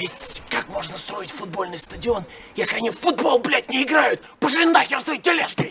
Ведь как можно строить футбольный стадион, если они в футбол, блядь, не играют? Пошли нахер своей тележкой!